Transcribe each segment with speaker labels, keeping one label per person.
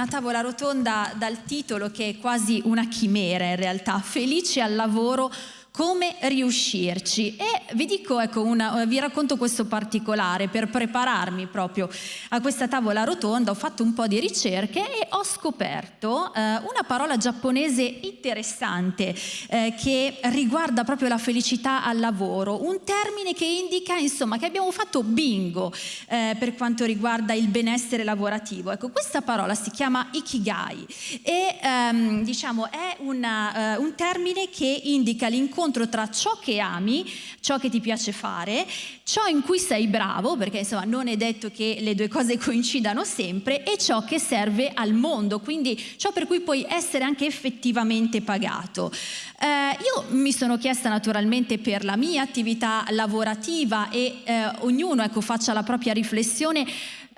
Speaker 1: una tavola rotonda dal titolo che è quasi una chimera in realtà, felice al lavoro come riuscirci. E vi dico ecco una, vi racconto questo particolare per prepararmi proprio a questa tavola rotonda. Ho fatto un po' di ricerche e ho scoperto eh, una parola giapponese interessante eh, che riguarda proprio la felicità al lavoro. Un termine che indica insomma che abbiamo fatto bingo eh, per quanto riguarda il benessere lavorativo. Ecco questa parola si chiama ikigai e ehm, diciamo è una, uh, un termine che indica l'incontro l'incontro tra ciò che ami, ciò che ti piace fare, ciò in cui sei bravo, perché insomma non è detto che le due cose coincidano sempre, e ciò che serve al mondo, quindi ciò per cui puoi essere anche effettivamente pagato. Eh, io mi sono chiesta naturalmente per la mia attività lavorativa e eh, ognuno ecco, faccia la propria riflessione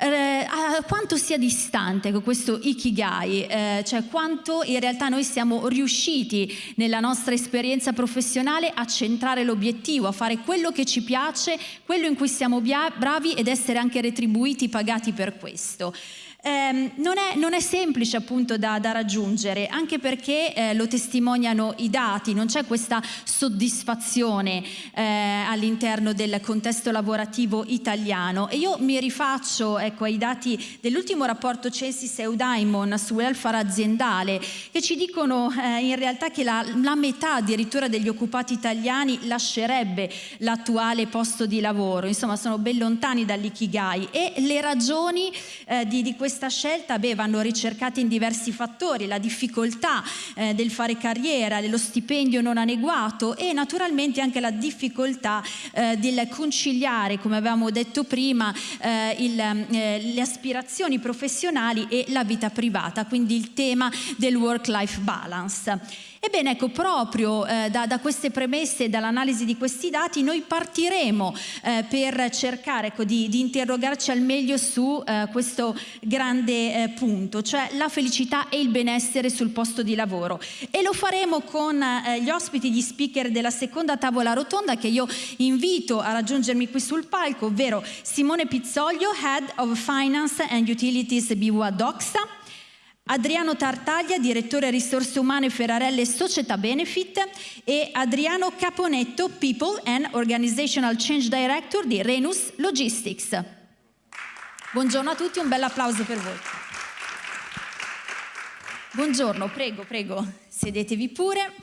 Speaker 1: eh, quanto sia distante questo ikigai, eh, cioè quanto in realtà noi siamo riusciti nella nostra esperienza professionale a centrare l'obiettivo, a fare quello che ci piace, quello in cui siamo bravi ed essere anche retribuiti, pagati per questo eh, non, è, non, è, semplice appunto da, da raggiungere, anche perché eh, lo testimoniano i dati, non c'è questa soddisfazione eh, all'interno del contesto lavorativo italiano. E io mi rifaccio ecco, ai dati dell'ultimo rapporto Censis Eudaimon su welfare aziendale che ci dicono eh, in realtà che la, la metà addirittura degli occupati italiani lascerebbe l'attuale posto di lavoro, insomma sono ben lontani dall'ikigai. E le ragioni eh, di, di questo questa scelta beh, vanno ricercate in diversi fattori, la difficoltà eh, del fare carriera, lo stipendio non adeguato e naturalmente anche la difficoltà eh, del conciliare, come avevamo detto prima, eh, il, eh, le aspirazioni professionali e la vita privata, quindi il tema del work-life balance. Ebbene, ecco, proprio eh, da, da, queste premesse e dall'analisi di questi dati noi partiremo eh, per cercare ecco, di, di, interrogarci al meglio su eh, questo grande eh, punto, cioè la felicità e il benessere sul posto di lavoro. E lo faremo con eh, gli ospiti, gli speaker della seconda tavola rotonda che io invito a raggiungermi qui sul palco, ovvero Simone Pizzoglio, Head of Finance and Utilities BWA Doxa, Adriano Tartaglia, direttore risorse umane Ferrarelle Società Benefit e Adriano Caponetto, People and Organizational Change Director di Renus Logistics. Buongiorno a tutti, un bel applauso per voi. Buongiorno, prego, prego, sedetevi pure.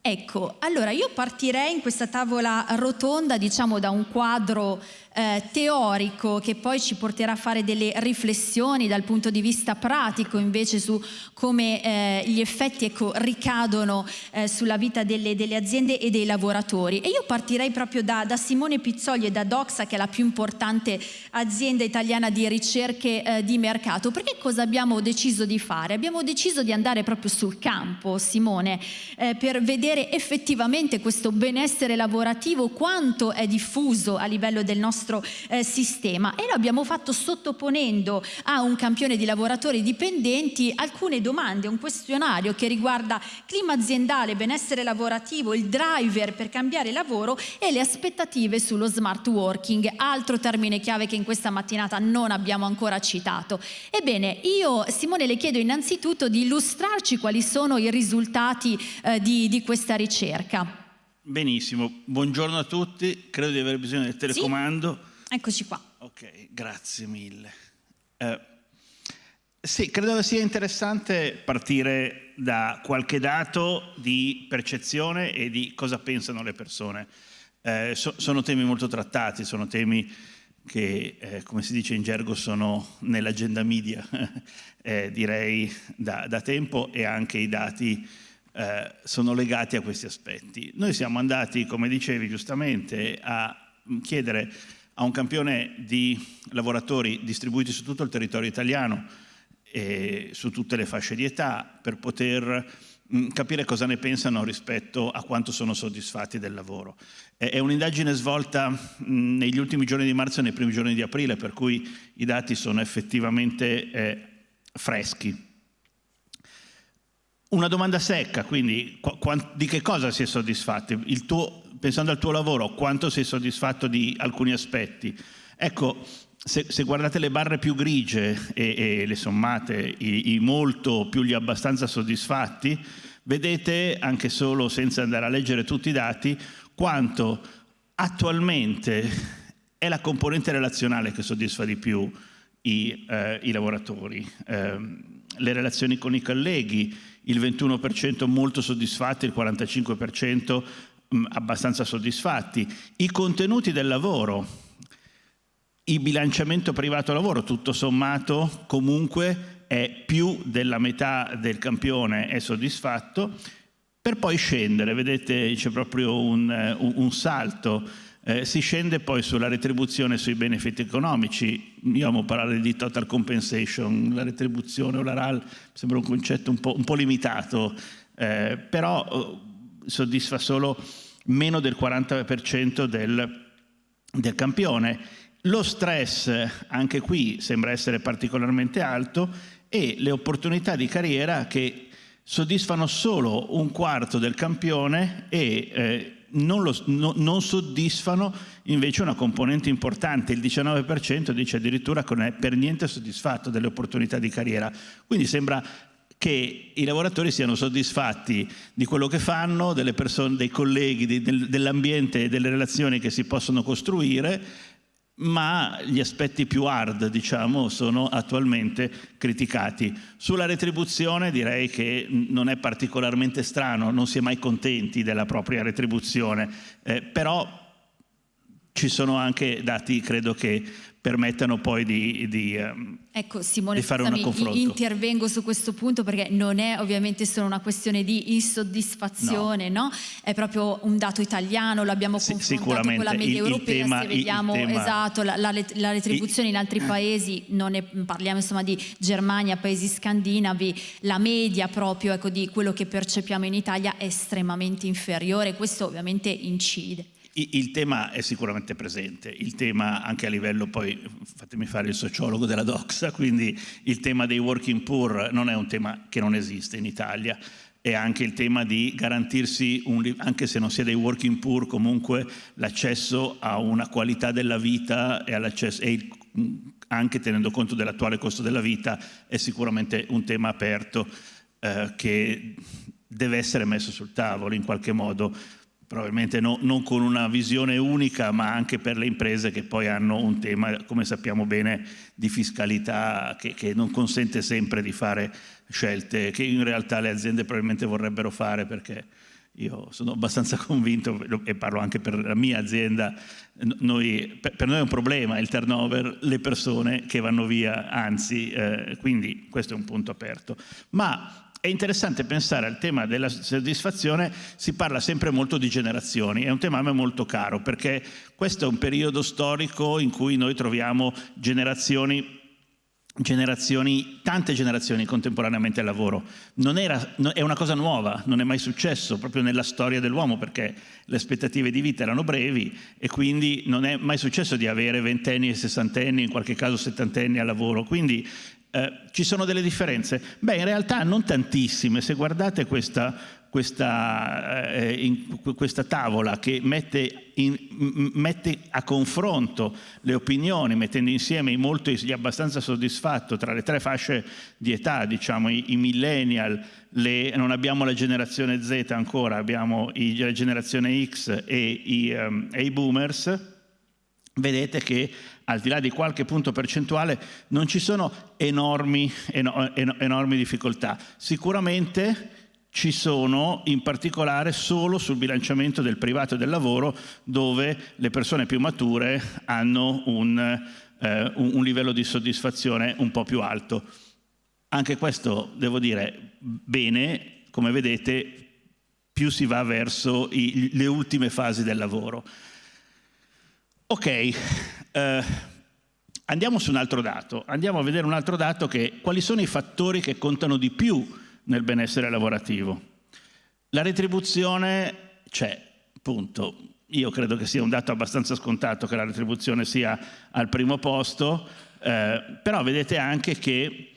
Speaker 1: Ecco, allora io partirei in questa tavola rotonda, diciamo, da un quadro eh, teorico che poi ci porterà a fare delle riflessioni dal punto di vista pratico invece su come eh, gli effetti ecco, ricadono eh, sulla vita delle, delle, aziende e dei lavoratori. E io partirei proprio da, da, Simone Pizzoli e da Doxa, che è la più importante azienda italiana di ricerche eh, di mercato. Perché cosa abbiamo deciso di fare? Abbiamo deciso di andare proprio sul campo, Simone, eh, per vedere effettivamente questo benessere lavorativo, quanto è diffuso a livello del nostro nostro eh, sistema e lo abbiamo fatto sottoponendo a un campione di lavoratori dipendenti alcune domande, un questionario che riguarda clima aziendale, benessere lavorativo, il driver per cambiare lavoro e le aspettative sullo smart working, altro termine chiave che in questa mattinata non abbiamo ancora citato. Ebbene, io Simone le chiedo innanzitutto di illustrarci quali sono i risultati eh, di, di questa ricerca.
Speaker 2: Benissimo, buongiorno a tutti, credo di avere bisogno del telecomando.
Speaker 1: Sì? Eccoci qua.
Speaker 2: Ok, grazie mille. Eh, sì, credo sia interessante partire da qualche dato di percezione e di cosa pensano le persone. Eh, so, sono temi molto trattati, sono temi che, eh, come si dice in gergo, sono nell'agenda media, eh, direi da, da tempo, e anche i dati eh, sono legati a questi aspetti. Noi siamo andati, come dicevi giustamente, a chiedere a un campione di lavoratori distribuiti su tutto il territorio italiano e su tutte le fasce di età per poter mh, capire cosa ne pensano rispetto a quanto sono soddisfatti del lavoro. È un'indagine svolta mh, negli ultimi giorni di marzo e nei primi giorni di aprile, per cui i dati sono effettivamente eh, freschi. Una domanda secca, quindi di che cosa si è soddisfatti? Tuo, pensando al tuo lavoro, quanto sei soddisfatto di alcuni aspetti? Ecco, se, se, guardate le barre più grigie e, e le sommate, i, i, molto più gli abbastanza soddisfatti, vedete, anche solo senza andare a leggere tutti i dati, quanto attualmente è la componente relazionale che soddisfa di più i, eh, i lavoratori. Eh, le relazioni con i colleghi, il 21% molto soddisfatti, il 45% mh, abbastanza soddisfatti. I contenuti del lavoro, il bilanciamento privato-lavoro, tutto sommato, comunque è più della metà del campione è soddisfatto, per poi scendere, vedete c'è proprio un, un, un salto, eh, si scende poi sulla retribuzione sui benefit economici, io amo parlare di total compensation, la retribuzione o la RAL sembra un concetto un po', un po limitato, eh, però eh, soddisfa solo meno del 40% del, del campione. Lo stress anche qui sembra essere particolarmente alto e le opportunità di carriera che soddisfano solo un quarto del campione e eh, non, lo, no, non, soddisfano invece una componente importante, il 19% dice addirittura che non è per niente soddisfatto delle opportunità di carriera. Quindi sembra che i lavoratori siano soddisfatti di quello che fanno, persone, dei colleghi, dell'ambiente e delle relazioni che si possono costruire ma gli aspetti più hard, diciamo, sono attualmente criticati. Sulla retribuzione direi che non è particolarmente strano, non si è mai contenti della propria retribuzione, eh, però ci sono anche dati, credo, che permettano poi di, di, ehm,
Speaker 1: ecco, Simone,
Speaker 2: di fare un confronto.
Speaker 1: Intervengo su questo punto perché non è ovviamente solo una questione di insoddisfazione, no. no? è proprio un dato italiano, l'abbiamo sì, confrontato con la media il, europea, il tema, se vediamo tema... esatto, la, la, la retribuzione il... in altri paesi, non ne parliamo insomma di Germania, paesi scandinavi, la media proprio ecco, di quello che percepiamo in Italia è estremamente inferiore, questo ovviamente incide.
Speaker 2: Il tema è sicuramente presente, il tema anche a livello poi, fatemi fare il sociologo della doxa, quindi il tema dei working poor non è un tema che non esiste in Italia, è anche il tema di garantirsi, un, anche se non si è dei working poor, comunque l'accesso a una qualità della vita e, e anche tenendo conto dell'attuale costo della vita è sicuramente un tema aperto eh, che deve essere messo sul tavolo in qualche modo probabilmente no, non con una visione unica, ma anche per le imprese che poi hanno un tema, come sappiamo bene, di fiscalità che, che, non consente sempre di fare scelte che in realtà le aziende probabilmente vorrebbero fare perché io sono abbastanza convinto, e parlo anche per la mia azienda, noi, per noi è un problema il turnover, le persone che vanno via, anzi, eh, quindi questo è un punto aperto. Ma è interessante pensare al tema della soddisfazione, si parla sempre molto di generazioni, è un tema a me molto caro perché questo è un periodo storico in cui noi troviamo generazioni generazioni, tante generazioni contemporaneamente al lavoro. Era, è una cosa nuova, non è mai successo proprio nella storia dell'uomo perché le aspettative di vita erano brevi e quindi non è mai successo di avere ventenni e sessantenni, in qualche caso settantenni al lavoro. Quindi eh, ci sono delle differenze? Beh, in realtà non tantissime. Se guardate questa, questa, eh, in, questa tavola che mette, in, mette, a confronto le opinioni, mettendo insieme i molti, abbastanza soddisfatto tra le tre fasce di età, diciamo i, i millennial, le, non abbiamo la generazione Z ancora, abbiamo i, la generazione X e i, um, e i boomers, vedete che al di là di qualche punto percentuale non ci sono enormi, enormi difficoltà. Sicuramente ci sono in particolare solo sul bilanciamento del privato e del lavoro dove le persone più mature hanno un, eh, un livello di soddisfazione un po' più alto. Anche questo, devo dire, bene, come vedete, più si va verso i, le ultime fasi del lavoro. Ok, eh, andiamo su un altro dato, andiamo a vedere un altro dato che quali sono i fattori che contano di più nel benessere lavorativo. La retribuzione c'è, punto. Io credo che sia un dato abbastanza scontato che la retribuzione sia al primo posto, eh, però vedete anche che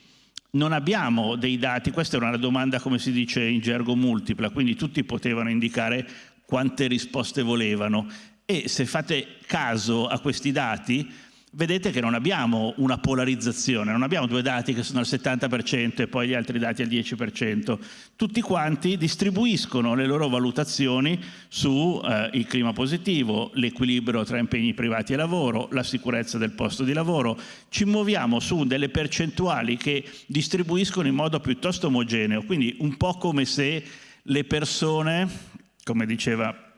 Speaker 2: non abbiamo dei dati, questa era una domanda come si dice in gergo multipla, quindi tutti potevano indicare quante risposte volevano e se fate caso a questi dati vedete che non abbiamo una polarizzazione, non abbiamo due dati che sono al 70% e poi gli altri dati al 10%. Tutti quanti distribuiscono le loro valutazioni sul eh, clima positivo, l'equilibrio tra impegni privati e lavoro, la sicurezza del posto di lavoro. Ci muoviamo su delle percentuali che distribuiscono in modo piuttosto omogeneo, quindi un po' come se le persone, come diceva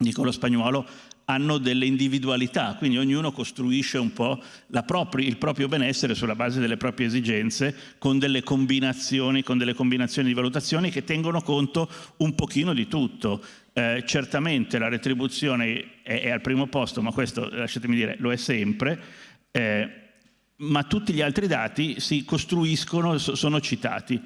Speaker 2: Nicolo Spagnuolo, hanno delle individualità, quindi ognuno costruisce un po' propria, il proprio benessere sulla base delle proprie esigenze con delle combinazioni, con delle combinazioni di valutazioni che tengono conto un pochino di tutto. Eh, certamente la retribuzione è, è, al primo posto, ma questo, lasciatemi dire, lo è sempre, eh, ma tutti gli altri dati si costruiscono, sono citati.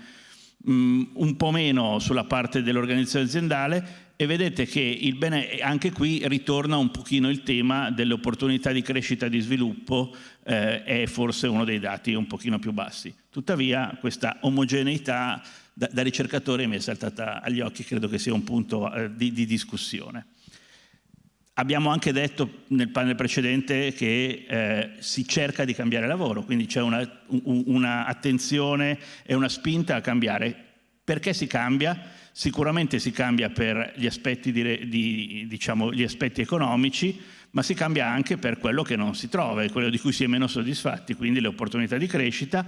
Speaker 2: Mm, un po' meno sulla parte dell'organizzazione aziendale e vedete che bene, anche qui ritorna un pochino il tema delle opportunità di crescita e di sviluppo eh, è forse uno dei dati un pochino più bassi. Tuttavia questa omogeneità da, da ricercatore mi è saltata agli occhi, credo che sia un punto eh, di, di, discussione. Abbiamo anche detto nel panel precedente che eh, si cerca di cambiare lavoro, quindi c'è un'attenzione una e una spinta a cambiare. Perché si cambia? Sicuramente si cambia per gli aspetti, di, di, diciamo, gli aspetti economici, ma si cambia anche per quello che non si trova e quello di cui si è meno soddisfatti, quindi le opportunità di crescita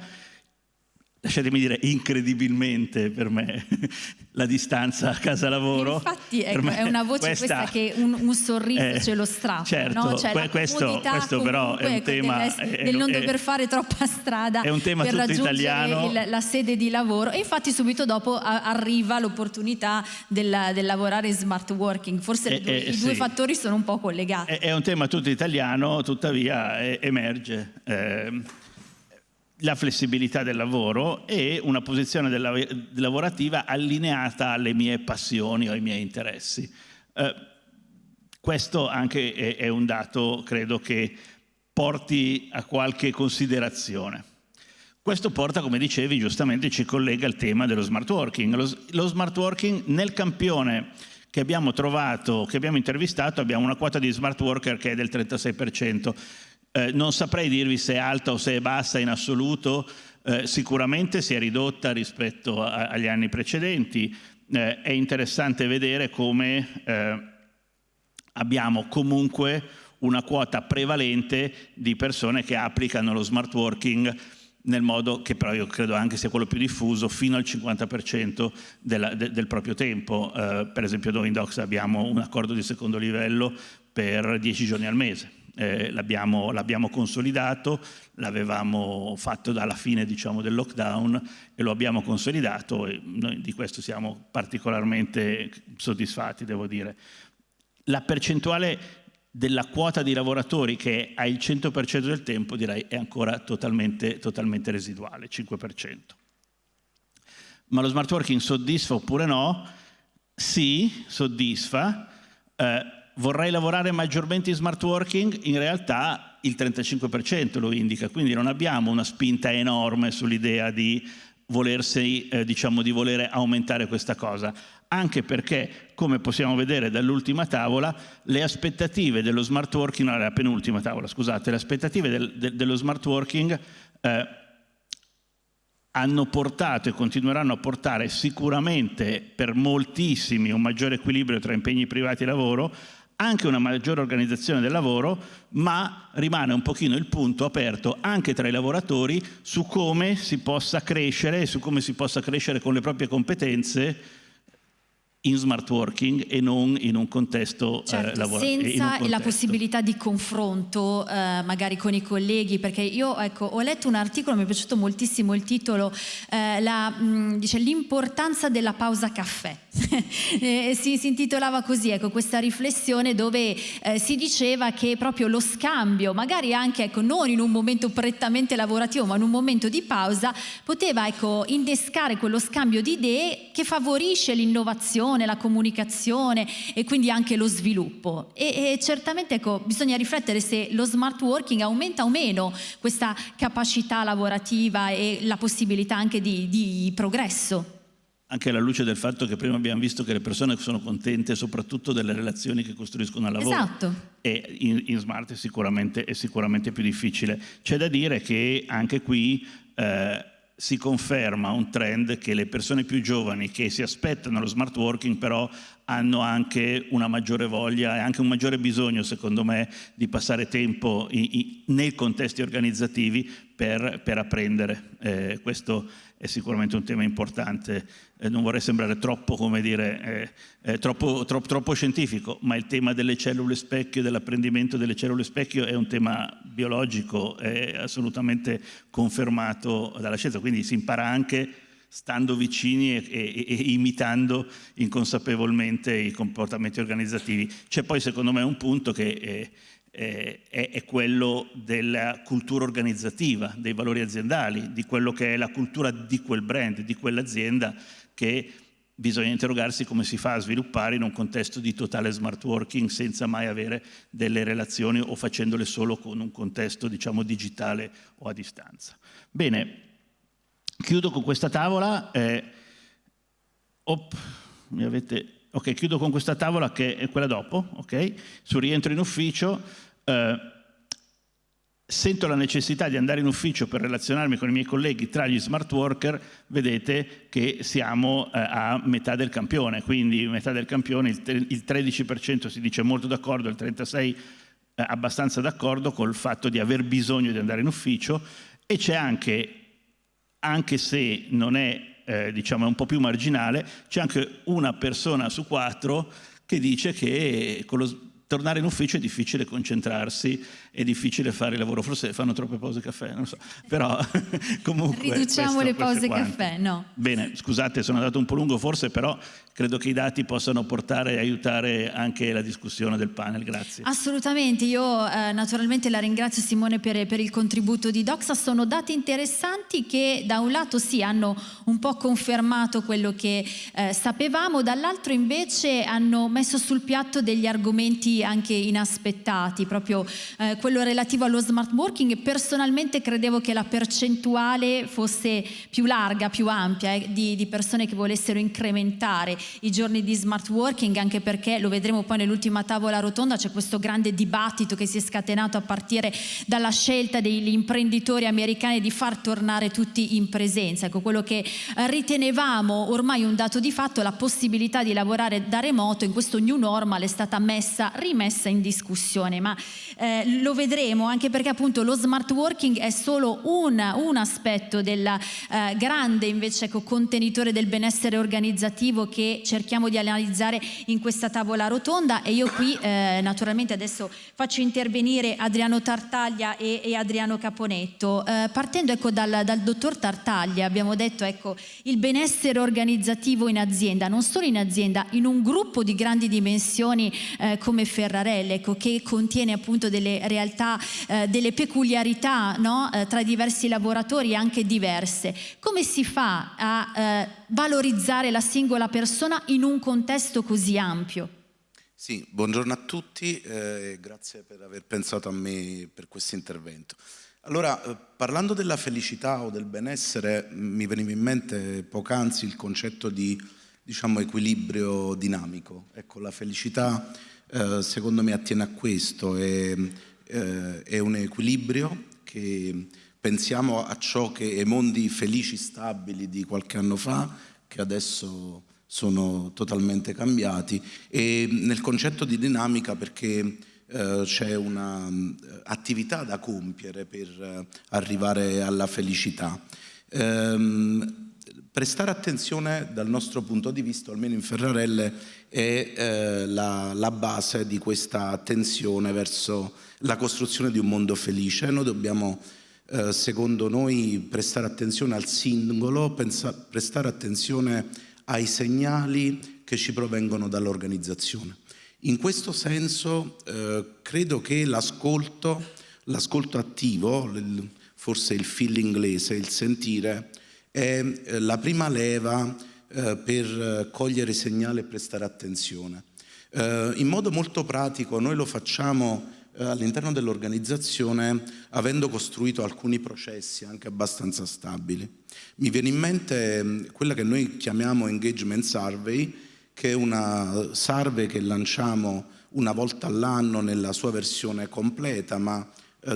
Speaker 2: lasciatemi dire incredibilmente per me la distanza a casa lavoro.
Speaker 1: Infatti ecco, è una voce questa, questa che un, un sorriso eh, ce lo strappa
Speaker 2: certo,
Speaker 1: no?
Speaker 2: cioè que questo, questo però è un tema
Speaker 1: del, del non dover fare troppa strada
Speaker 2: è un tema
Speaker 1: per
Speaker 2: tutto italiano.
Speaker 1: il, la sede di lavoro. E infatti subito dopo a, arriva l'opportunità del, del, lavorare in smart working. Forse eh, i, eh, due sì. fattori sono un po' collegati.
Speaker 2: È, è un tema tutto italiano tuttavia emerge eh, la flessibilità del lavoro e una posizione lavorativa allineata alle mie passioni o ai miei interessi. Eh, questo anche è, è un dato, credo, che porti a qualche considerazione. Questo porta, come dicevi, giustamente ci collega al tema dello smart working. Lo, lo smart working nel campione che abbiamo trovato, che abbiamo intervistato, abbiamo una quota di smart worker che è del 36%. Eh, non saprei dirvi se è alta o se è bassa in assoluto, eh, sicuramente si è ridotta rispetto a, agli anni precedenti. Eh, è interessante vedere come eh, abbiamo comunque una quota prevalente di persone che applicano lo smart working nel modo che però io credo anche sia quello più diffuso, fino al 50% della, de, del proprio tempo. Eh, per esempio noi in Docs abbiamo un accordo di secondo livello per 10 giorni al mese eh, l'abbiamo consolidato, l'avevamo fatto dalla fine diciamo, del lockdown e lo abbiamo consolidato e noi di questo siamo particolarmente soddisfatti, devo dire. La percentuale della quota di lavoratori che ha il 100% del tempo direi è ancora totalmente, totalmente residuale, 5%. Ma lo smart working soddisfa oppure no? Sì, soddisfa. Eh, vorrei lavorare maggiormente in smart working, in realtà il 35% lo indica, quindi non abbiamo una spinta enorme sull'idea di volersi, eh, diciamo, di volere aumentare questa cosa, anche perché, come possiamo vedere dall'ultima tavola, le aspettative dello smart working, la penultima tavola, scusate, le aspettative del, de, dello smart working eh, hanno portato e continueranno a portare sicuramente per moltissimi un maggiore equilibrio tra impegni privati e lavoro, anche una maggiore organizzazione del lavoro, ma rimane un pochino il punto aperto anche tra i lavoratori su come si possa crescere e su come si possa crescere con le proprie competenze in smart working e non in un contesto
Speaker 1: eh, certo, eh, lavorativo. Senza la possibilità di confronto eh, magari con i colleghi, perché io ecco, ho letto un articolo, mi è piaciuto moltissimo il titolo, eh, mm, l'importanza della pausa caffè. si, si, intitolava così, ecco, questa riflessione dove eh, si diceva che proprio lo scambio, magari anche ecco, non in un momento prettamente lavorativo, ma in un momento di pausa, poteva ecco, innescare quello scambio di idee che favorisce l'innovazione, l'informazione, la comunicazione e quindi anche lo sviluppo. E, e certamente ecco, bisogna riflettere se lo smart working aumenta o meno questa capacità lavorativa e la possibilità anche di, di progresso.
Speaker 2: anche alla luce del fatto che prima abbiamo visto che le persone sono contente soprattutto delle relazioni che costruiscono al lavoro.
Speaker 1: Esatto.
Speaker 2: E in, in smart è sicuramente, è sicuramente, più difficile. C'è da dire che anche qui eh, si conferma un trend che le persone più giovani che si aspettano lo smart working però hanno anche una maggiore voglia e anche un maggiore bisogno, secondo me, di passare tempo in, in, nei contesti organizzativi per, per apprendere. Eh, questo è sicuramente un tema importante. Eh, non vorrei sembrare troppo, dire, eh, eh troppo, troppo, troppo, scientifico, ma il tema delle cellule specchio, dell'apprendimento delle cellule specchio è un tema biologico, è assolutamente confermato dalla scienza, quindi si impara anche stando vicini e, e, e, imitando inconsapevolmente i comportamenti organizzativi. C'è poi secondo me un punto che è, è, è, quello della cultura organizzativa, dei valori aziendali, di quello che è la cultura di quel brand, di quell'azienda che bisogna interrogarsi come si fa a sviluppare in un contesto di totale smart working senza mai avere delle relazioni o facendole solo con un contesto diciamo digitale o a distanza. Bene, Chiudo con questa tavola. Eh, op, avete, ok, chiudo con questa tavola che è quella dopo, ok? Sul rientro in ufficio. Eh, sento la necessità di andare in ufficio per relazionarmi con i miei colleghi tra gli smart worker, vedete che siamo eh, a metà del campione, quindi metà del campione, il, il 13% si dice molto d'accordo, il 36% eh, abbastanza d'accordo col fatto di aver bisogno di andare in ufficio. E c'è anche anche se non è eh, diciamo, un po' più marginale, c'è anche una persona su quattro che dice che con lo, tornare in ufficio è difficile concentrarsi, è difficile fare il lavoro, forse fanno troppe pause caffè, non so, però comunque...
Speaker 1: Riduciamo le pause caffè, no.
Speaker 2: Bene, scusate, sono andato un po' lungo forse, però credo che i dati possano portare e aiutare anche la discussione del panel, grazie.
Speaker 1: Assolutamente, io eh, naturalmente la ringrazio Simone per, per, il contributo di Doxa, sono dati interessanti che da un lato sì hanno un po' confermato quello che eh, sapevamo, dall'altro invece hanno messo sul piatto degli argomenti anche inaspettati, proprio eh, quello relativo allo smart working personalmente credevo che la percentuale fosse più larga, più ampia eh, di, di, persone che volessero incrementare i giorni di smart working anche perché lo vedremo poi nell'ultima tavola rotonda c'è questo grande dibattito che si è scatenato a partire dalla scelta degli imprenditori americani di far tornare tutti in presenza, ecco quello che ritenevamo ormai un dato di fatto la possibilità di lavorare da remoto in questo new normal è stata messa rimessa in discussione, ma eh, lo vedremo anche perché appunto lo smart working è solo un, un aspetto del eh, grande invece contenitore del benessere organizzativo che cerchiamo di analizzare in questa tavola rotonda e io qui eh, naturalmente adesso faccio intervenire Adriano Tartaglia e, e Adriano Caponetto. Eh, partendo ecco, dal, dal dottor Tartaglia abbiamo detto ecco, il benessere organizzativo in azienda, non solo in azienda, in un gruppo di grandi dimensioni eh, come Ferrarelle, ecco, che contiene appunto delle realtà, eh, delle peculiarità no? eh, tra diversi lavoratori anche diverse. Come si fa a eh, valorizzare la singola persona in un contesto così ampio?
Speaker 3: Sì, buongiorno a tutti e eh, grazie per aver pensato a me per questo intervento. Allora, eh, parlando della felicità o del benessere, mi veniva in mente poc'anzi il concetto di diciamo, equilibrio dinamico. Ecco, la felicità eh, secondo me attiene a questo, è, eh, è un equilibrio che pensiamo a ciò che i mondi felici, stabili di qualche anno fa, che adesso sono totalmente cambiati, e nel concetto di dinamica perché eh, c'è un'attività da compiere per eh, arrivare alla felicità. Ehm, Prestare attenzione dal nostro punto di vista, almeno in Ferrarelle, è eh, la, la, base di questa attenzione verso la costruzione di un mondo felice. Noi dobbiamo, eh, secondo noi, prestare attenzione al singolo, pensa, prestare attenzione ai segnali che ci provengono dall'organizzazione. In questo senso eh, credo che l'ascolto, l'ascolto attivo, forse il feel inglese, il sentire, è eh, la prima leva eh, per eh, cogliere i segnali e prestare attenzione. In modo molto pratico noi lo facciamo all'interno dell'organizzazione avendo costruito alcuni processi anche abbastanza stabili. Mi viene in mente mm, quella che noi chiamiamo Engagement Survey, che è una survey che lanciamo una volta all'anno nella sua versione completa, ma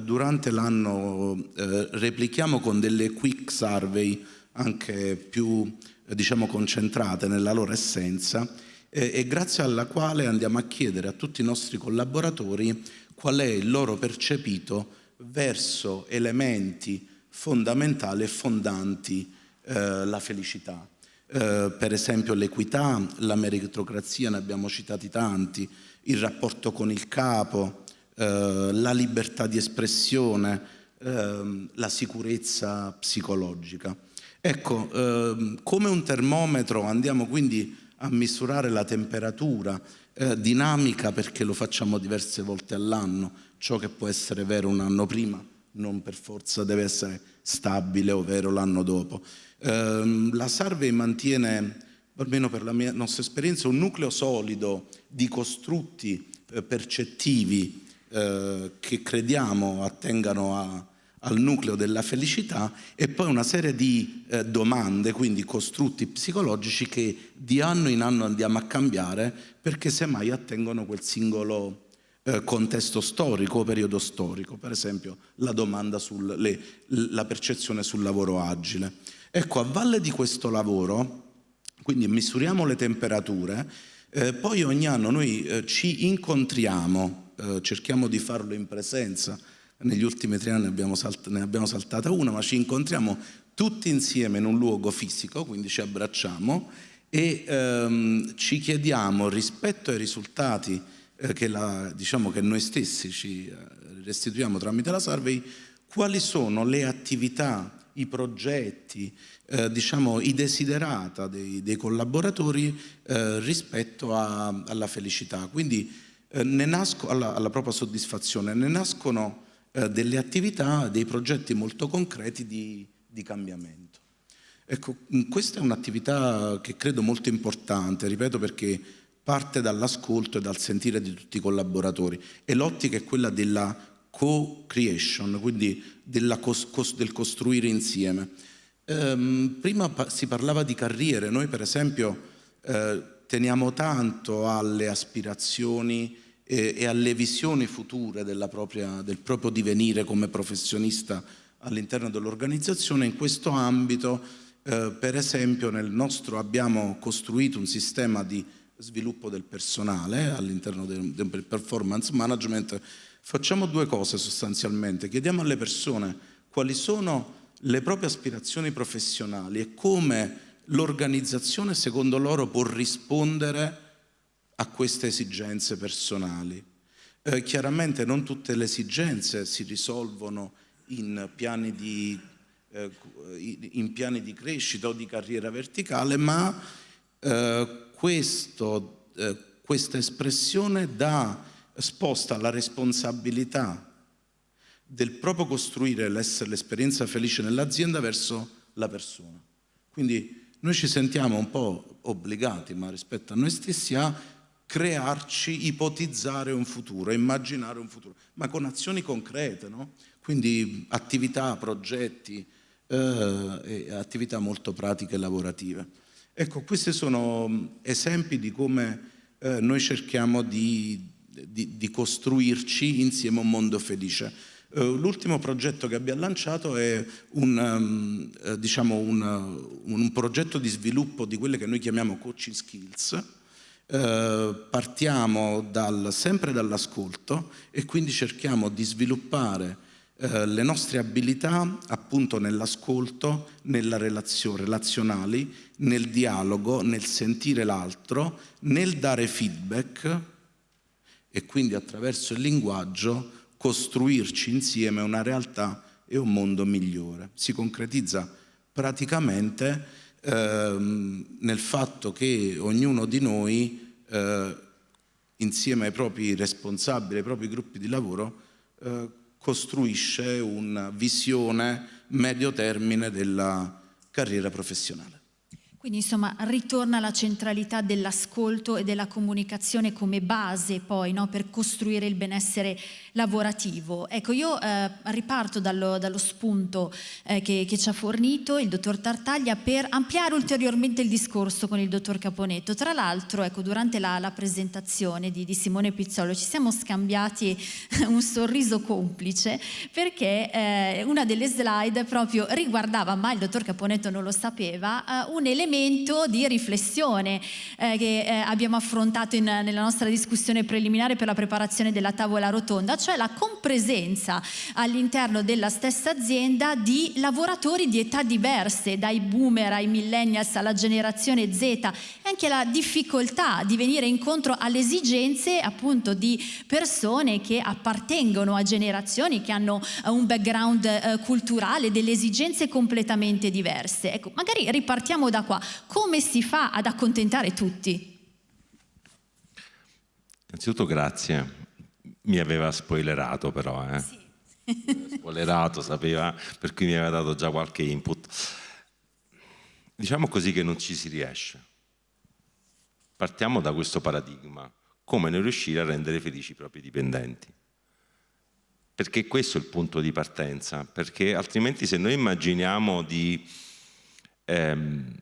Speaker 3: durante l'anno replichiamo con delle quick survey anche più eh, diciamo, concentrate nella loro essenza eh, e grazie alla quale andiamo a chiedere a tutti i nostri collaboratori qual è il loro percepito verso elementi fondamentali e fondanti eh, la felicità. Eh, per esempio l'equità, la meritocrazia, ne abbiamo citati tanti, il rapporto con il capo, eh, la libertà di espressione, ehm, la sicurezza psicologica. Ecco, ehm, come un termometro andiamo quindi a misurare la temperatura, eh, dinamica perché lo facciamo diverse volte all'anno, ciò che può essere vero un anno prima non per forza deve essere stabile o vero l'anno dopo. Eh, la Survey mantiene, almeno per la mia nostra esperienza, un nucleo solido di costrutti eh, percettivi eh, che crediamo attengano a, al nucleo della felicità e poi una serie di eh, domande, quindi costrutti psicologici che di anno in anno andiamo a cambiare perché semmai attengono quel singolo eh, contesto storico o periodo storico, per esempio la domanda sulla percezione sul lavoro agile. Ecco, a valle di questo lavoro, quindi misuriamo le temperature, eh, poi ogni anno noi eh, ci incontriamo, eh, cerchiamo di farlo in presenza, negli ultimi tre anni abbiamo ne abbiamo saltata una, ma ci incontriamo tutti insieme in un luogo fisico, quindi ci abbracciamo e ehm, ci chiediamo rispetto ai risultati eh, che, la, diciamo che, noi stessi ci eh, restituiamo tramite la survey, quali sono le attività, i progetti, eh, diciamo, i desiderata dei, dei collaboratori eh, rispetto a, alla felicità. Quindi eh, nasco, alla, alla propria soddisfazione, ne nascono eh, delle attività, dei progetti molto concreti di, di cambiamento. Ecco, questa è un'attività che credo molto importante, ripeto perché parte dall'ascolto e dal sentire di tutti i collaboratori e l'ottica è quella della co-creation, quindi cos cos del costruire insieme. Ehm, prima pa si parlava di carriere, noi per esempio eh, teniamo tanto alle aspirazioni e, e alle visioni future propria, del proprio divenire come professionista all'interno dell'organizzazione. In questo ambito, eh, per esempio, nel nostro abbiamo costruito un sistema di sviluppo del personale all'interno del, del performance management. Facciamo due cose sostanzialmente. Chiediamo alle persone quali sono le proprie aspirazioni professionali e come l'organizzazione secondo loro può rispondere a queste esigenze personali. Eh, chiaramente non tutte le esigenze si risolvono in piani, di, eh, in piani di, crescita o di carriera verticale, ma eh, questo, eh, questa espressione dà, sposta la responsabilità del proprio costruire l'esperienza felice nell'azienda verso la persona. Quindi noi ci sentiamo un po' obbligati, ma rispetto a noi stessi, a crearci, ipotizzare un futuro, immaginare un futuro, ma con azioni concrete, no? quindi attività, progetti, eh, attività molto pratiche e lavorative. Ecco, questi sono mm, esempi di come eh, noi cerchiamo di, di, di, costruirci insieme un mondo felice. Eh, l'ultimo progetto che abbiamo lanciato è un, um, diciamo un, un progetto di sviluppo di quelle che noi chiamiamo coaching skills, eh, partiamo dal, sempre dall'ascolto e quindi cerchiamo di sviluppare eh, le nostre abilità appunto nell'ascolto, nella relazione, relazionali, nel dialogo, nel sentire l'altro, nel dare feedback e quindi attraverso il linguaggio costruirci insieme una realtà e un mondo migliore. Si concretizza praticamente ehm, nel fatto che ognuno di noi, eh, insieme ai propri responsabili, ai propri gruppi di lavoro, eh, costruisce una visione medio termine della carriera professionale.
Speaker 1: Quindi insomma ritorna la centralità dell'ascolto e della comunicazione come base poi no, per costruire il benessere lavorativo. Ecco, io eh, riparto dallo, dallo spunto eh, che, che, ci ha fornito il dottor Tartaglia per ampliare ulteriormente il discorso con il dottor Caponetto. Tra l'altro, ecco, durante la, la presentazione di, di, Simone Pizzolo ci siamo scambiati un sorriso complice perché eh, una delle slide proprio riguardava, ma il dottor Caponetto non lo sapeva, eh, un elemento elemento di riflessione eh, che eh, abbiamo affrontato in, nella nostra discussione preliminare per la preparazione della tavola rotonda, cioè la compresenza all'interno della stessa azienda di lavoratori di età diverse, dai boomer ai millennials alla generazione Z e anche la difficoltà di venire incontro alle esigenze appunto di persone che appartengono a generazioni che hanno eh, un background eh, culturale, delle esigenze completamente diverse. Ecco, magari ripartiamo da qua come si fa ad accontentare tutti?
Speaker 4: Innanzitutto grazie, mi aveva spoilerato però, eh? Sì. spoilerato, sapeva, per cui mi aveva dato già qualche input. Diciamo così che non ci si riesce. Partiamo da questo paradigma, come non riuscire a rendere felici i propri dipendenti. Perché questo è il punto di partenza, perché altrimenti se noi immaginiamo di ehm,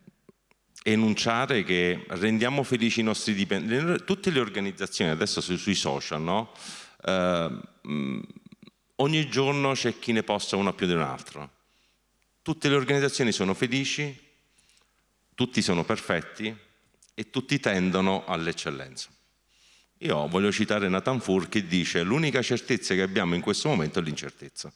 Speaker 4: enunciare che rendiamo felici i nostri dipendenti, tutte le organizzazioni, adesso sui social, no? eh, ogni giorno c'è chi ne posta uno più di un altro. Tutte le organizzazioni sono felici, tutti sono perfetti e tutti tendono all'eccellenza. Io voglio citare Nathan Fur che dice l'unica certezza che abbiamo in questo momento è l'incertezza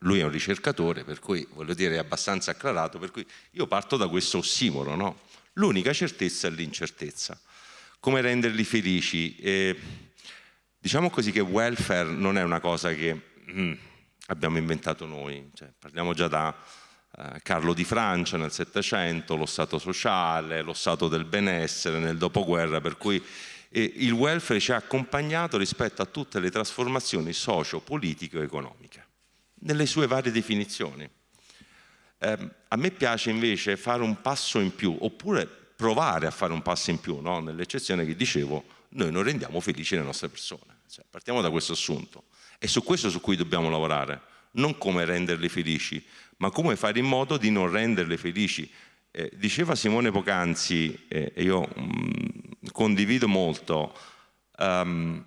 Speaker 4: lui è un ricercatore, per cui voglio dire è abbastanza acclarato, per cui io parto da questo ossimoro, no? L'unica certezza è l'incertezza. Come renderli felici? Eh, diciamo così che welfare non è una cosa che mm, abbiamo inventato noi, cioè, parliamo già da eh, Carlo di Francia nel Settecento, lo Stato sociale, lo Stato del benessere nel dopoguerra, per cui eh, il welfare ci ha accompagnato rispetto a tutte le trasformazioni socio-politiche e economiche nelle sue varie definizioni. Eh, a me piace invece fare un passo in più, oppure provare a fare un passo in più, no? nell'eccezione che dicevo, noi non rendiamo felici le nostre persone. Cioè, partiamo da questo assunto. È su questo su cui dobbiamo lavorare, non come renderle felici, ma come fare in modo di non renderle felici. Eh, diceva Simone Pocanzi, eh, e io mh, mm, condivido molto, um,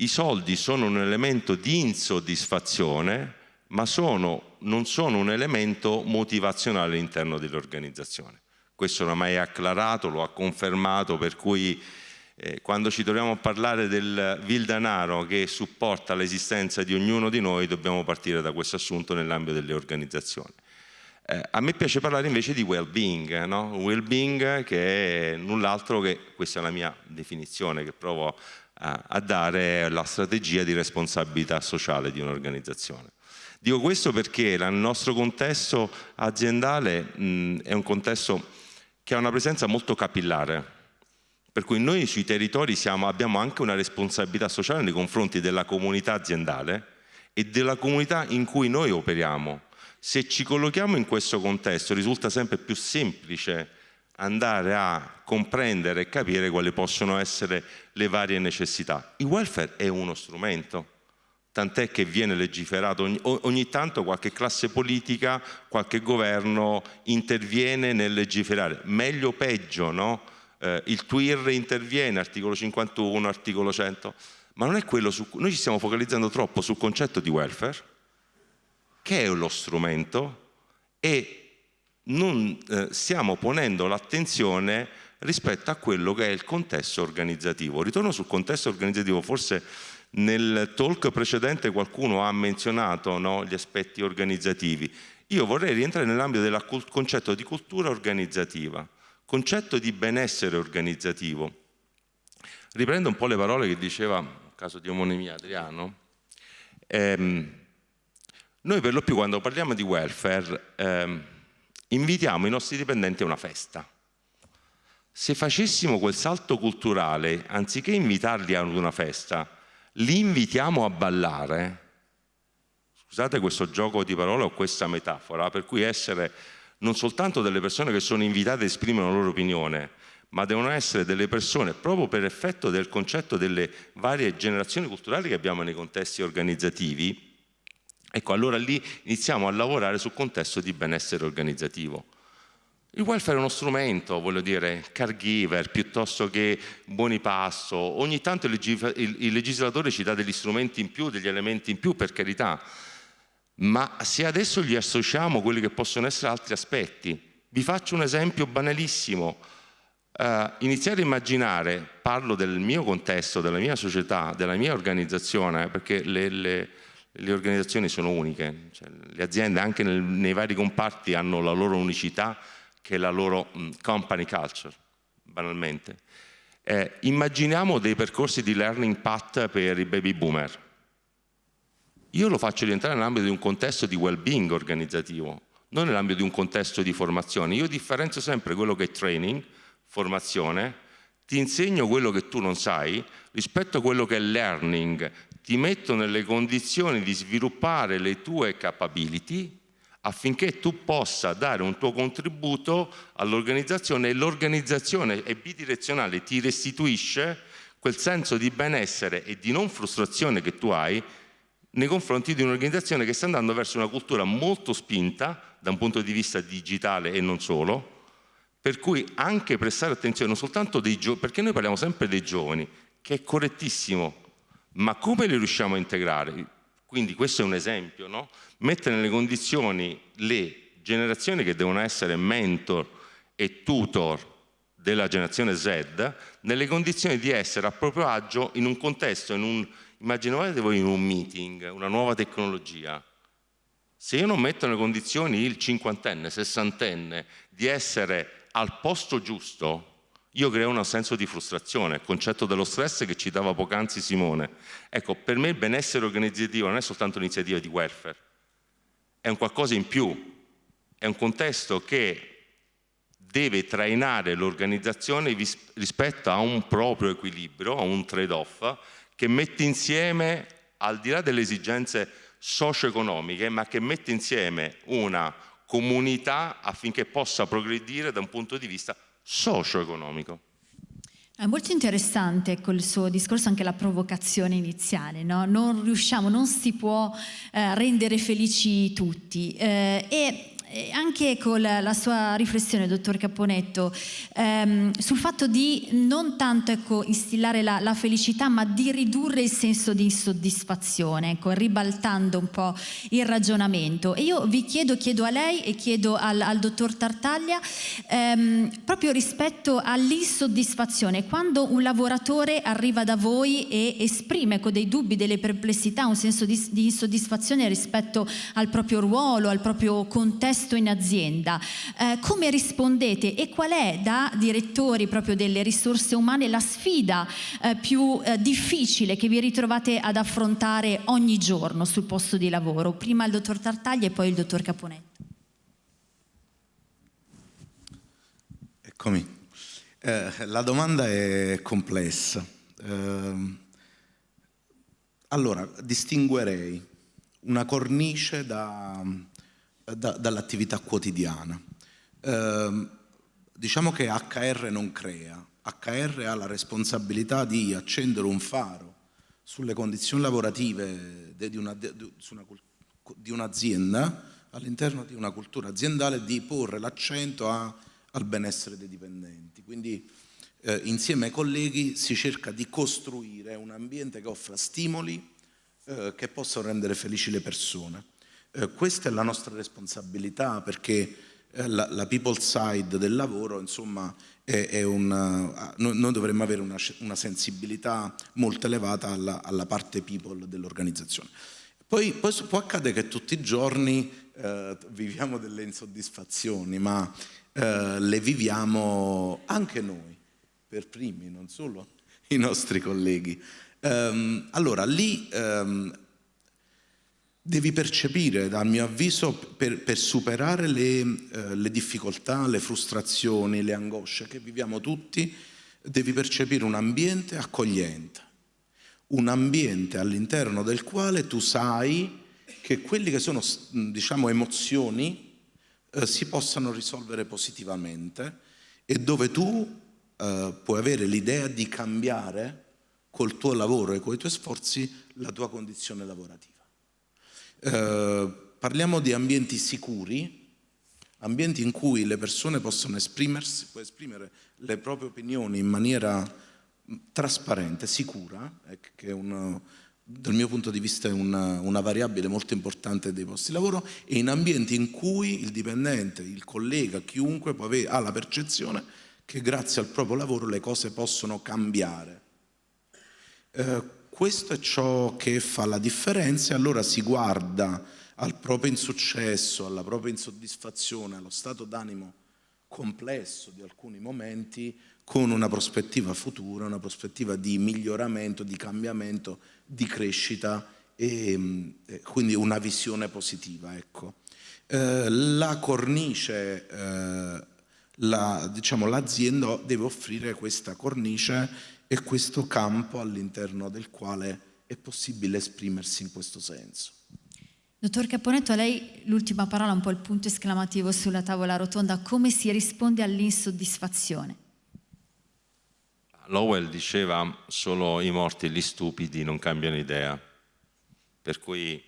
Speaker 4: i soldi sono un elemento di insoddisfazione, ma sono, non sono un elemento motivazionale all'interno dell'organizzazione. Questo oramai è acclarato, lo ha confermato, per cui eh, quando ci troviamo a parlare del vil denaro che supporta l'esistenza di ognuno di noi, dobbiamo partire da questo assunto nell'ambito delle organizzazioni. Eh, a me piace parlare invece di well-being, no? well-being che è null'altro che, questa è la mia definizione che provo a dare la strategia di responsabilità sociale di un'organizzazione. Dico questo perché il nostro contesto aziendale mh, è un contesto che ha una presenza molto capillare, per cui noi sui territori siamo, abbiamo anche una responsabilità sociale nei confronti della comunità aziendale e della comunità in cui noi operiamo. Se ci collochiamo in questo contesto risulta sempre più semplice andare a comprendere e capire quali possono essere le varie necessità. Il welfare è uno strumento, tant'è che viene legiferato ogni, ogni, tanto qualche classe politica, qualche governo interviene nel legiferare, meglio o peggio, no? Eh, il TWIR interviene, articolo 51, articolo 100, ma non è quello su cui noi ci stiamo focalizzando troppo sul concetto di welfare, che è lo strumento, e non eh, stiamo ponendo l'attenzione rispetto a quello che è il contesto organizzativo. Ritorno sul contesto organizzativo, forse nel talk precedente qualcuno ha menzionato no, gli aspetti organizzativi. Io vorrei rientrare nell'ambito del concetto di cultura organizzativa, concetto di benessere organizzativo. Riprendo un po' le parole che diceva, nel caso di omonimia Adriano, ehm, noi per lo più quando parliamo di welfare ehm, invitiamo i nostri dipendenti a una festa. Se facessimo quel salto culturale, anziché invitarli ad una festa, li invitiamo a ballare, scusate questo gioco di parole o questa metafora, per cui essere non soltanto delle persone che sono invitate a esprimere la loro opinione, ma devono essere delle persone proprio per effetto del concetto delle varie generazioni culturali che abbiamo nei contesti organizzativi, ecco allora lì iniziamo a lavorare sul contesto di benessere organizzativo. Il welfare è uno strumento, voglio dire, caregiver piuttosto che buoni passo, ogni tanto il legislatore ci dà degli strumenti in più, degli elementi in più per carità, ma se adesso gli associamo quelli che possono essere altri aspetti, vi faccio un esempio banalissimo, Uh, iniziare a immaginare, parlo del mio contesto, della mia società, della mia organizzazione, perché le, le, le organizzazioni sono uniche, cioè, le aziende anche nel, nei vari comparti hanno la loro unicità che è la loro mh, company culture, banalmente. Eh, immaginiamo dei percorsi di learning path per i baby boomer. Io lo faccio rientrare nell'ambito di un contesto di well-being organizzativo, non nell'ambito di un contesto di formazione. Io differenzio sempre quello che è training, formazione, ti insegno quello che tu non sai rispetto a quello che è learning, ti metto nelle condizioni di sviluppare le tue capability affinché tu possa dare un tuo contributo all'organizzazione e l'organizzazione è bidirezionale, ti restituisce quel senso di benessere e di non frustrazione che tu hai nei confronti di un'organizzazione che sta andando verso una cultura molto spinta da un punto di vista digitale e non solo, per cui anche prestare attenzione non soltanto dei giovani, perché noi parliamo sempre dei giovani, che è correttissimo, ma come li riusciamo a integrare? Quindi questo è un esempio, no? mettere nelle condizioni le generazioni che devono essere mentor e tutor della generazione Z, nelle condizioni di essere a proprio agio in un contesto, in un, immaginate voi in un meeting, una nuova tecnologia, se io non metto nelle condizioni il cinquantenne, sessantenne di essere al posto giusto, io creo un senso di frustrazione, il concetto dello stress che ci dava poc'anzi Simone. Ecco, per me il benessere organizzativo non è soltanto un'iniziativa di welfare, è un qualcosa in più, è un contesto che deve trainare l'organizzazione rispetto a un proprio equilibrio, a un trade-off, che mette insieme, al di là delle esigenze socio-economiche, ma che mette insieme una comunità affinché possa progredire da un punto di vista socio-economico.
Speaker 1: È molto interessante col suo discorso anche la provocazione iniziale, no? non riusciamo, non si può eh, rendere felici tutti eh, e anche con la sua riflessione, dottor Caponetto, ehm, sul fatto di non tanto ecco, instillare la, la, felicità, ma di ridurre il senso di insoddisfazione, ecco, ribaltando un po' il ragionamento. E io vi chiedo, chiedo a lei e chiedo al, al dottor Tartaglia, ehm, proprio rispetto all'insoddisfazione, quando un lavoratore arriva da voi e esprime con dei dubbi, delle perplessità, un senso di, di insoddisfazione rispetto al proprio ruolo, al proprio contesto, contesto in azienda, eh, come rispondete e qual è da direttori proprio delle risorse umane la sfida eh, più eh, difficile che vi ritrovate ad affrontare ogni giorno sul posto di lavoro? Prima il dottor Tartaglia e poi il dottor Caponetto.
Speaker 3: Eccomi. Eh, la domanda è complessa. Ehm, allora, distinguerei una cornice da da, dall'attività quotidiana. Eh, diciamo che HR non crea, HR ha la responsabilità di accendere un faro sulle condizioni lavorative di, una, di un'azienda all'interno di una cultura aziendale di porre l'accento al benessere dei dipendenti. Quindi eh, insieme ai colleghi si cerca di costruire un ambiente che offra stimoli eh, che possano rendere felici le persone. Eh, questa è la nostra responsabilità perché eh, la, la, people side del lavoro, insomma, è, è una, noi, noi, dovremmo avere una, una, sensibilità molto elevata alla, alla parte people dell'organizzazione. Poi, poi, può accadere che tutti i giorni eh, viviamo delle insoddisfazioni, ma eh, le viviamo anche noi, per primi, non solo i nostri colleghi. Um, allora, lì um, devi percepire, dal mio avviso, per, per superare le, eh, le, difficoltà, le frustrazioni, le angosce che viviamo tutti, devi percepire un ambiente accogliente, un ambiente all'interno del quale tu sai che quelli che sono, diciamo, emozioni eh, si possano risolvere positivamente e dove tu eh, puoi avere l'idea di cambiare col tuo lavoro e con i tuoi sforzi la tua condizione lavorativa. Eh, parliamo di ambienti sicuri, ambienti in cui le persone possono esprimersi, può esprimere le proprie opinioni in maniera mm, trasparente, sicura, eh, che è un, dal mio punto di vista è una, una, variabile molto importante dei posti di lavoro, e in ambienti in cui il dipendente, il collega, chiunque avere, ha la percezione che grazie al proprio lavoro le cose possono cambiare. Eh, questo è ciò che fa la differenza e allora si guarda al proprio insuccesso, alla propria insoddisfazione, allo stato d'animo complesso di alcuni momenti con una prospettiva futura, una prospettiva di miglioramento, di cambiamento, di crescita e, e quindi una visione positiva. Ecco. Eh, la cornice eh, la, diciamo, l'azienda deve offrire questa cornice e questo campo all'interno del quale è possibile esprimersi in questo senso.
Speaker 1: Dottor Caponetto, a lei l'ultima parola, un po' il punto esclamativo sulla tavola rotonda, come si risponde all'insoddisfazione?
Speaker 4: Lowell diceva solo i morti e gli stupidi non cambiano idea, per cui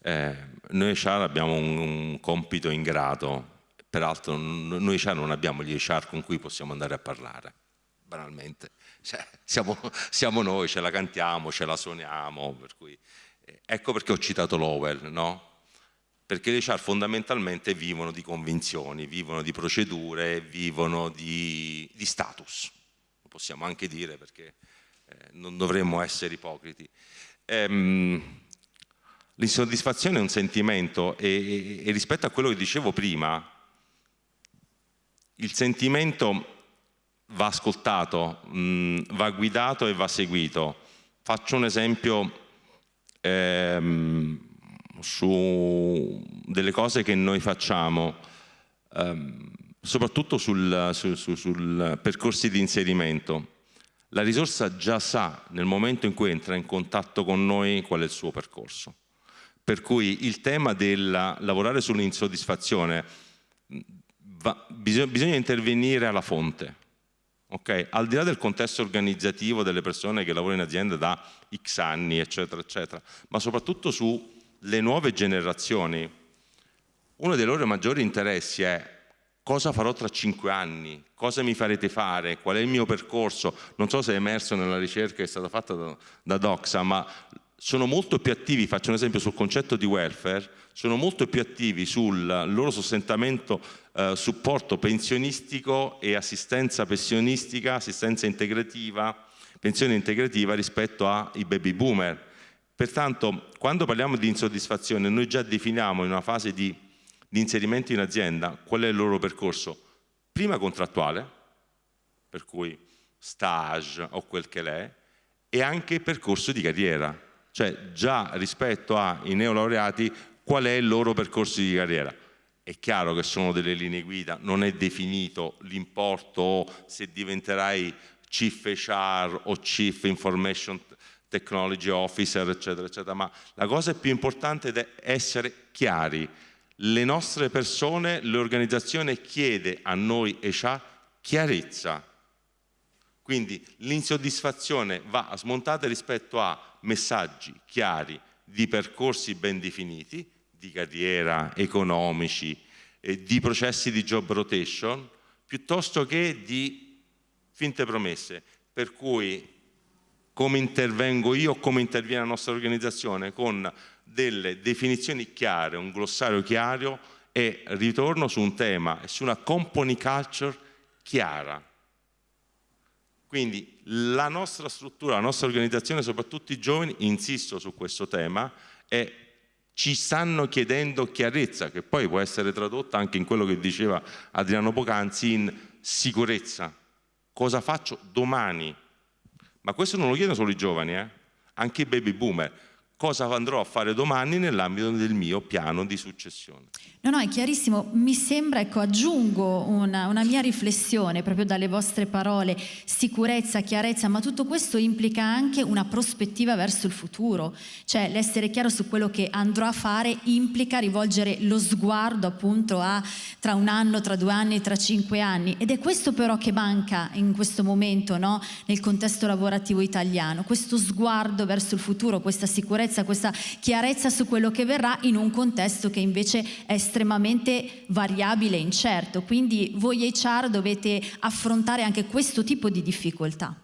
Speaker 4: eh, noi HR abbiamo un, un compito ingrato peraltro noi non abbiamo gli HR con cui possiamo andare a parlare, banalmente. Cioè, siamo, siamo, noi, ce la cantiamo, ce la suoniamo, per cui, eh, ecco perché ho citato Lowell, no? Perché gli HR fondamentalmente vivono di convinzioni, vivono di procedure, vivono di, di status, lo possiamo anche dire perché eh, non dovremmo essere ipocriti. Ehm, L'insoddisfazione è un sentimento e, e, rispetto a quello che dicevo prima, il sentimento va ascoltato, mh, va guidato e va seguito. Faccio un esempio ehm, su delle cose che noi facciamo, ehm, soprattutto sul, su, su, sul percorsi di inserimento. La risorsa già sa nel momento in cui entra in contatto con noi qual è il suo percorso. Per cui il tema del lavorare sull'insoddisfazione bisogna, bisogna, intervenire alla fonte. Okay? Al di là del contesto organizzativo delle persone che lavorano in azienda da X anni, eccetera, eccetera, ma soprattutto sulle nuove generazioni, uno dei loro maggiori interessi è cosa farò tra cinque anni, cosa mi farete fare, qual è il mio percorso. Non so se è emerso nella ricerca che è stata fatta da, da Doxa, ma sono molto più attivi, faccio un esempio sul concetto di welfare, sono molto più attivi sul loro sostentamento, eh, supporto pensionistico e assistenza pensionistica, assistenza integrativa, pensione integrativa rispetto ai baby boomer. Pertanto, quando parliamo di insoddisfazione, noi già definiamo in una fase di, di inserimento in azienda qual è il loro percorso. Prima contrattuale, per cui stage o quel che l'è, e anche percorso di carriera, cioè già rispetto ai neolaureati qual è il loro percorso di carriera. È chiaro che sono delle linee guida, non è definito l'importo se diventerai Chief HR o Chief Information Technology Officer, eccetera, eccetera, ma la cosa più importante è essere chiari. Le nostre persone, l'organizzazione chiede a noi HR chiarezza. Quindi l'insoddisfazione va smontata rispetto a messaggi chiari di percorsi ben definiti, di carriera, economici, eh, di processi di job rotation, piuttosto che di finte promesse. Per cui come intervengo io, come interviene la nostra organizzazione, con delle definizioni chiare, un glossario chiaro e ritorno su un tema su una company culture chiara. Quindi la nostra struttura, la nostra organizzazione, soprattutto i giovani, insisto su questo tema, e ci stanno chiedendo chiarezza, che poi può essere tradotta anche in quello che diceva Adriano Pocanzi, in sicurezza. Cosa faccio domani? Ma questo non lo chiedono solo i giovani, eh? anche i baby boomer. Cosa andrò a fare domani nell'ambito del mio piano di successione.
Speaker 1: No, no, è chiarissimo. Mi sembra, ecco, aggiungo una, una, mia riflessione proprio dalle vostre parole, sicurezza, chiarezza, ma tutto questo implica anche una prospettiva verso il futuro. Cioè l'essere chiaro su quello che andrò a fare implica rivolgere lo sguardo appunto a tra un anno, tra due anni, tra cinque anni. Ed è questo però che manca in questo momento, no? Nel contesto lavorativo italiano. Questo sguardo verso il futuro, questa sicurezza, questa chiarezza su quello che verrà in un contesto che invece è estremamente variabile e incerto, quindi voi HR dovete affrontare anche questo tipo di difficoltà.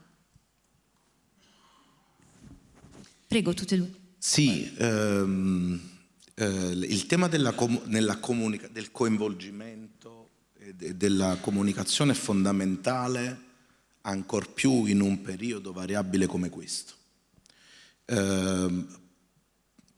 Speaker 1: Prego, tutte e due.
Speaker 3: Sì, ehm, eh, il tema della com del coinvolgimento e della comunicazione è fondamentale ancor più in un periodo variabile come questo. Eh,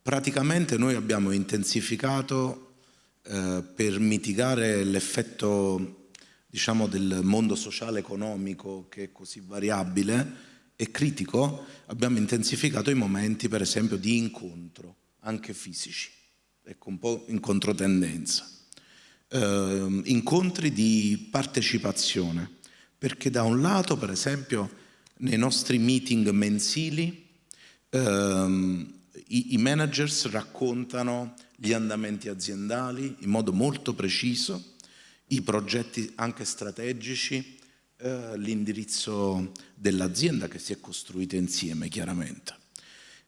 Speaker 3: praticamente noi abbiamo intensificato eh, per mitigare l'effetto diciamo, del mondo sociale economico che è così variabile e critico, abbiamo intensificato i momenti per esempio di incontro, anche fisici, ecco un po' in controtendenza. Eh, incontri di partecipazione, perché da un lato per esempio nei nostri meeting mensili ehm, i, i managers raccontano gli andamenti aziendali in modo molto preciso, i progetti anche strategici, eh, l'indirizzo dell'azienda che si è costruita insieme chiaramente.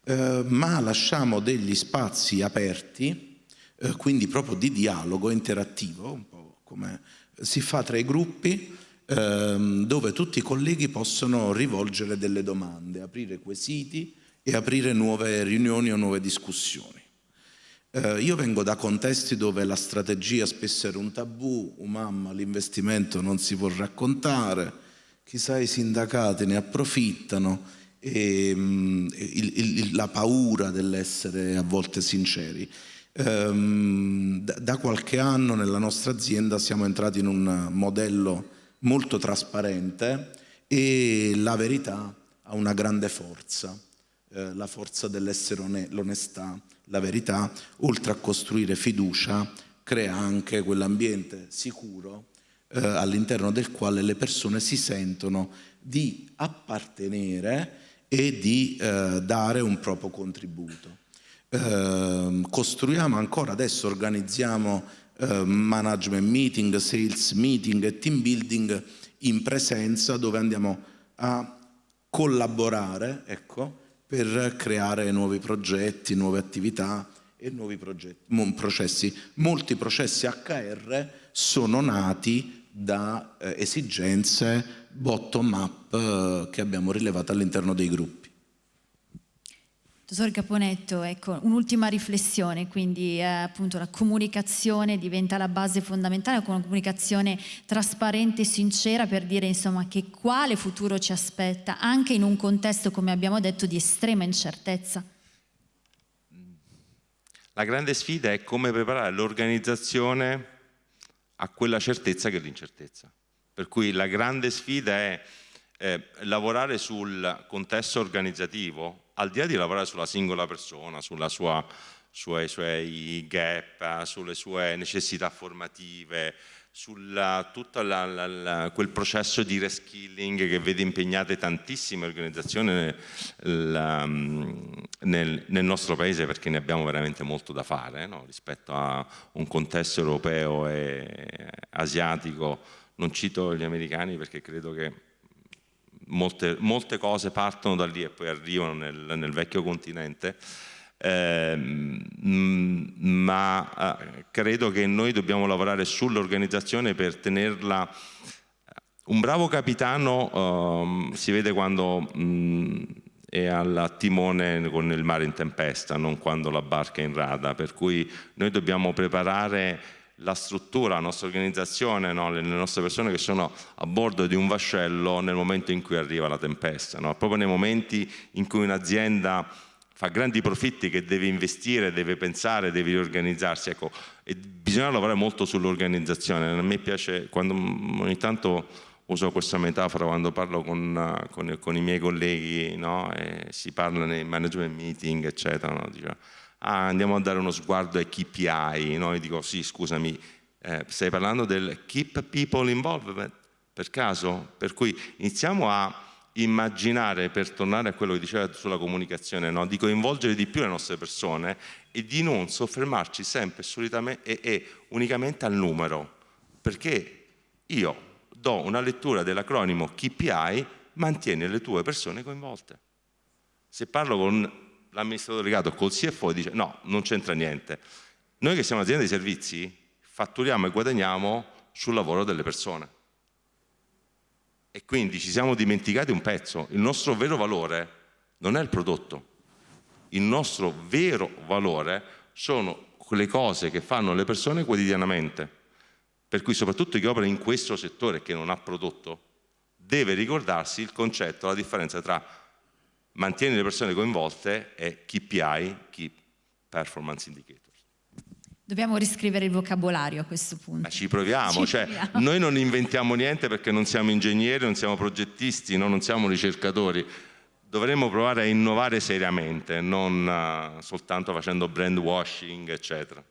Speaker 3: Eh, ma lasciamo degli spazi aperti, eh, quindi proprio di dialogo interattivo, un po' come si fa tra i gruppi, ehm, dove tutti i colleghi possono rivolgere delle domande, aprire quesiti e aprire nuove riunioni o nuove discussioni. Eh, io vengo da contesti dove la strategia spesso era un tabù, un mamma, l'investimento non si può raccontare, chissà i sindacati ne approfittano e mh, il, il, la paura dell'essere a volte sinceri. Ehm, da qualche anno nella nostra azienda siamo entrati in un modello molto trasparente e la verità ha una grande forza, eh, la forza dell'essere l'onestà, la verità, oltre a costruire fiducia, crea anche quell'ambiente sicuro eh, all'interno del quale le persone si sentono di appartenere e di eh, dare un proprio contributo. Eh, costruiamo ancora adesso, organizziamo eh, management meeting, sales meeting e team building in presenza dove andiamo a collaborare, ecco, per creare nuovi progetti, nuove attività e nuovi processi. Molti processi HR sono nati da eh, esigenze bottom up eh, che abbiamo rilevato all'interno dei gruppi.
Speaker 1: Dottor Caponetto, ecco, un'ultima riflessione, quindi eh, appunto la comunicazione diventa la base fondamentale, una comunicazione trasparente e sincera per dire insomma che quale futuro ci aspetta anche in un contesto, come abbiamo detto, di estrema incertezza.
Speaker 4: La grande sfida è come preparare l'organizzazione a quella certezza che è l'incertezza. Per cui la grande sfida è eh, lavorare sul contesto organizzativo al di là di lavorare sulla singola persona, sua, sui suoi gap, sulle sue necessità formative, su tutto quel processo di reskilling che vede impegnate tantissime organizzazioni nel, nel, nel, nostro paese perché ne abbiamo veramente molto da fare no? rispetto a un contesto europeo e asiatico. Non cito gli americani perché credo che molte, molte, cose partono da lì e poi arrivano nel, nel vecchio continente, eh, ma eh, credo che noi dobbiamo lavorare sull'organizzazione per tenerla un bravo capitano eh, si vede quando mh, è al timone con il mare in tempesta, non quando la barca è in rada, per cui noi dobbiamo preparare la struttura, la nostra organizzazione, no? le, nostre persone che sono a bordo di un vascello nel momento in cui arriva la tempesta, no? proprio nei momenti in cui un'azienda fa grandi profitti che deve investire, deve pensare, deve riorganizzarsi. Ecco, bisogna lavorare molto sull'organizzazione. A me piace quando ogni tanto uso questa metafora quando parlo con, con, con i miei colleghi, no? si parla nei management meeting, eccetera, no? Ah, andiamo a dare uno sguardo ai KPI, no? Io dico sì, scusami, eh, stai parlando del Keep People Involved, per caso? Per cui iniziamo a immaginare, per tornare a quello che diceva sulla comunicazione, no? di coinvolgere di più le nostre persone e di non soffermarci sempre e, e unicamente al numero, perché io do una lettura dell'acronimo KPI, mantiene le tue persone coinvolte. Se parlo con l'amministratore delegato, col CFO, dice no, non c'entra niente. Noi che siamo un'azienda di servizi, fatturiamo e guadagniamo sul lavoro delle persone. E quindi ci siamo dimenticati un pezzo. Il nostro vero valore non è il prodotto. Il nostro vero valore sono quelle cose che fanno le persone quotidianamente. Per cui soprattutto chi opera in questo settore che non ha prodotto deve ricordarsi il concetto, la differenza tra mantenere le persone coinvolte e KPI, Key Performance Indicator.
Speaker 1: Dobbiamo riscrivere il vocabolario a questo punto.
Speaker 4: Ma ci proviamo, ci cioè, proviamo. noi non inventiamo niente perché non siamo ingegneri, non siamo progettisti, no? non siamo ricercatori. Dovremmo provare a innovare seriamente, non uh, soltanto facendo brand washing, eccetera.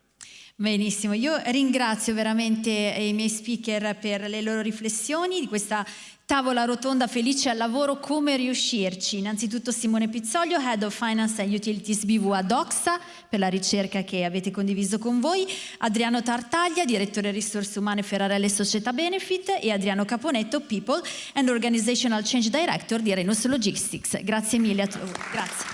Speaker 1: Benissimo, io ringrazio veramente i miei speaker per le loro riflessioni di questa tavola rotonda felice al lavoro, come riuscirci. Innanzitutto Simone Pizzolio, Head of Finance and Utilities BV ad Oxa, per la ricerca che avete condiviso con voi, Adriano Tartaglia, Direttore Risorse Umane Ferrarelle Società Benefit e Adriano Caponetto, People and Organizational Change Director di Renus Logistics. Grazie mille a tutti. Grazie.